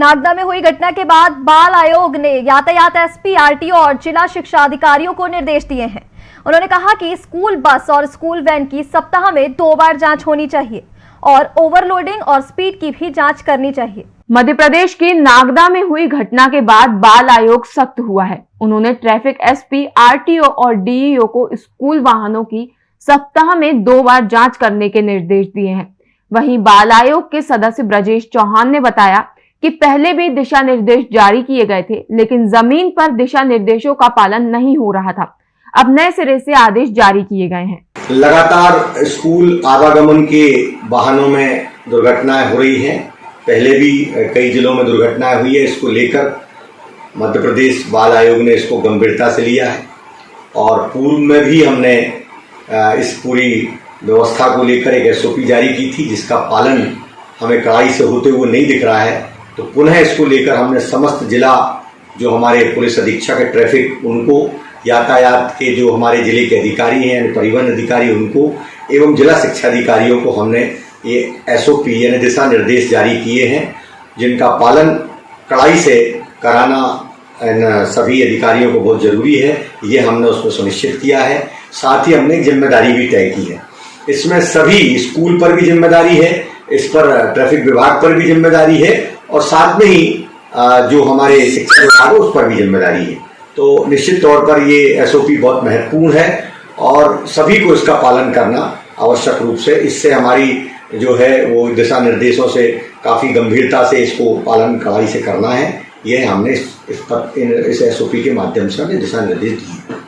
नागदा में हुई घटना के बाद बाल आयोग ने यातायात एसपी, आरटीओ और जिला शिक्षा अधिकारियों को निर्देश दिए हैं। उन्होंने कहा कि स्कूल बस और स्कूल वैन की सप्ताह में दो बार जाँच होनी चाहिए और ओवरलोडिंग और स्पीड की भी जाँच करनी चाहिए। मध्य प्रदेश के नागदा में हुई घटना के बाद बाल आयोग सख्त हुआ है। उन्होंने ट्रैफ़िक एसपी, आरटीओ और डीईओ को स्कूल वाहनों की सप्ताह में दो बार जाँच करने के निर्देश दिए हैं। वहीं बाल आयोग के सदस्य ब्रजेश चौहान ने बताया कि पहले भी दिशा निर्देश जारी किए गए थे, लेकिन ज़मीन पर दिशा निर्देशों का पालन नहीं हो रहा था। अब नए सिरे से आदेश जारी किए गए हैं। लगातार स्कूल आवागमन के वाहनों में दुर्घटनाएँ हो रही हैं। पहले भी कई जिलों में दुर्घटनाएँ हुई है इसको लेकर। मध्य प्रदेश बाल आयोग ने इसको गंभीरता से लिया है। और पूर्व में भी हमने इस पूरी व्यवस्था को लेकर एक एसओपी जारी की थी, जिसका पालन हमें कड़ाई से होते हुए नहीं दिख रहा है। तो पुनः इसको लेकर हमने समस्त जिला जो हमारे पुलिस अधीक्षक है, ट्रैफ़िक, उनको, यातायात के जो हमारे ज़िले के अधिकारी हैं परिवहन अधिकारी, उनको, एवं जिला शिक्षा अधिकारियों को हमने ये एसओपी यानी दिशा निर्देश जारी किए हैं, जिनका पालन कड़ाई से कराना सभी अधिकारियों को बहुत ज़रूरी है। ये हमने उसमें सुनिश्चित किया है। साथ ही हमने ज़िम्मेदारी भी तय की है। इसमें सभी स्कूल पर भी ज़िम्मेदारी है, इस पर ट्रैफ़िक विभाग पर भी ज़िम्मेदारी है और साथ में ही जो हमारे शिक्षा विभाग है उस पर भी ज़िम्मेदारी है। तो निश्चित तौर पर ये एसओपी बहुत महत्वपूर्ण है और सभी को इसका पालन करना आवश्यक रूप से। इससे हमारी जो है वो दिशा निर्देशों से काफ़ी गंभीरता से इसको पालन कड़ाई से करना है। ये हमने इस, इस, इस एसओपी के माध्यम से हमने दिशा निर्देश दिए।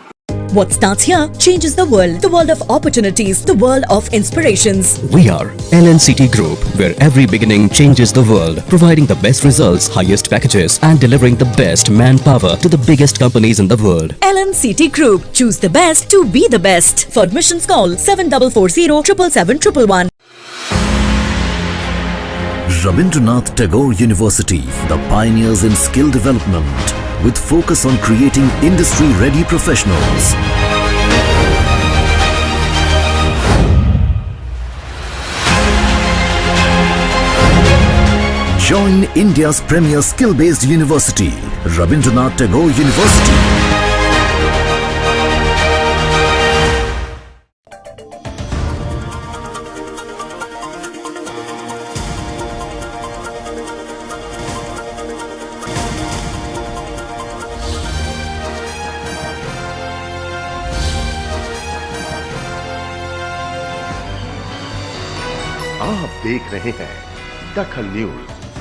What starts here changes the world. The world of opportunities, the world of inspirations. We are LNCT Group, where every beginning changes the world, providing the best results, highest packages, and delivering the best manpower to the biggest companies in the world. LNCT Group. Choose the best to be the best. For admissions, call 7440 777 Rabindranath Tagore University, the pioneers in skill development with focus on creating industry-ready professionals. Join India's premier skill-based university, Rabindranath Tagore University. आप देख रहे हैं दखल news.